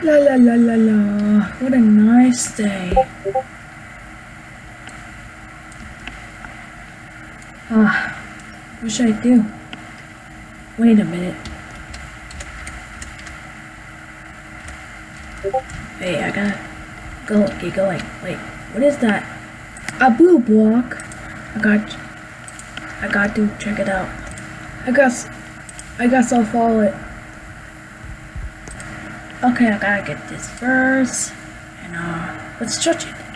La la la la la. What a nice day. Ah, what should I do? Wait a minute. Hey, I gotta go get going. Wait, what is that? A blue block. I got. I got to check it out. I guess. I guess I'll follow it. Okay, I gotta get this first, and uh, let's touch it.